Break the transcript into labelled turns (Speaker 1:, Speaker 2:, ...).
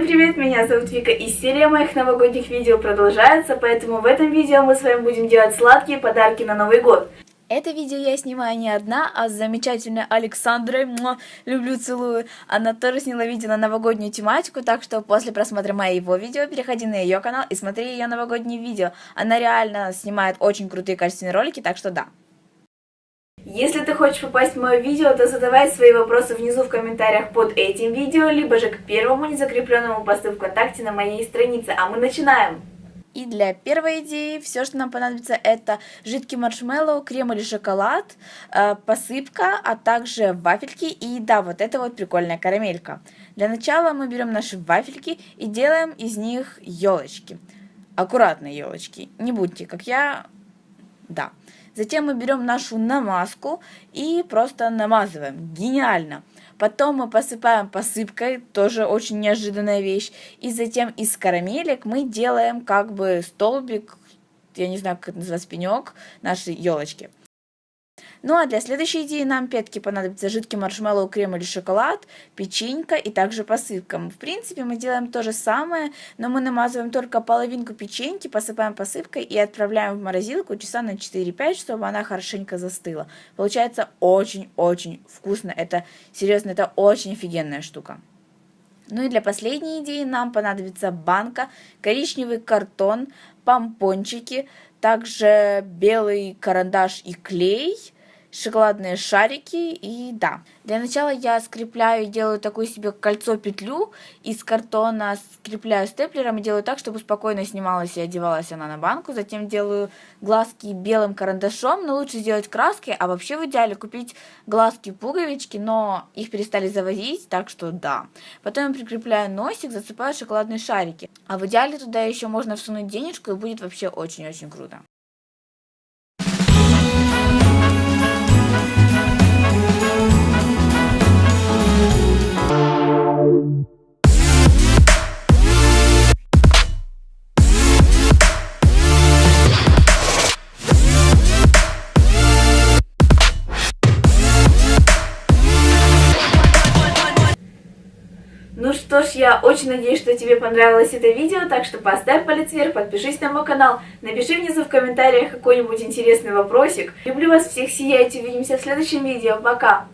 Speaker 1: привет, меня зовут Вика и серия моих новогодних видео продолжается, поэтому в этом видео мы с вами будем делать сладкие подарки на Новый год.
Speaker 2: Это видео я снимаю не одна, а с замечательной Александрой, Муа, люблю, целую. Она тоже сняла видео на новогоднюю тематику, так что после просмотра моего видео переходи на ее канал и смотри ее новогодние видео. Она реально снимает очень крутые качественные ролики, так что да.
Speaker 1: Если ты хочешь попасть в мое видео, то задавай свои вопросы внизу в комментариях под этим видео, либо же к первому незакрепленному посту ВКонтакте на моей странице. А мы начинаем!
Speaker 2: И для первой идеи все, что нам понадобится, это жидкий маршмеллоу, крем или шоколад, э, посыпка, а также вафельки и да, вот это вот прикольная карамелька. Для начала мы берем наши вафельки и делаем из них елочки. Аккуратные елочки, не будьте как я, да. Затем мы берем нашу намазку и просто намазываем. Гениально! Потом мы посыпаем посыпкой, тоже очень неожиданная вещь. И затем из карамелек мы делаем как бы столбик, я не знаю, как это называется, пенек нашей елочки. Ну а для следующей идеи нам пятки понадобится жидкий маршмеллоу, крем или шоколад, печенька и также посыпка. В принципе, мы делаем то же самое, но мы намазываем только половинку печеньки, посыпаем посыпкой и отправляем в морозилку часа на 4-5, чтобы она хорошенько застыла. Получается очень-очень вкусно. Это, серьезно, это очень офигенная штука. Ну и для последней идеи нам понадобится банка, коричневый картон, помпончики, также белый карандаш и клей – шоколадные шарики и да. Для начала я скрепляю, делаю такую себе кольцо-петлю из картона, скрепляю степлером и делаю так, чтобы спокойно снималась и одевалась она на банку. Затем делаю глазки белым карандашом, но лучше сделать краской, а вообще в идеале купить глазки-пуговички, но их перестали завозить, так что да. Потом я прикрепляю носик, засыпаю шоколадные шарики. А в идеале туда еще можно всунуть денежку и будет вообще очень-очень круто.
Speaker 1: Что ж, я очень надеюсь, что тебе понравилось это видео, так что поставь палец вверх, подпишись на мой канал, напиши внизу в комментариях какой-нибудь интересный вопросик. Люблю вас всех, сияйте, увидимся в следующем видео, пока!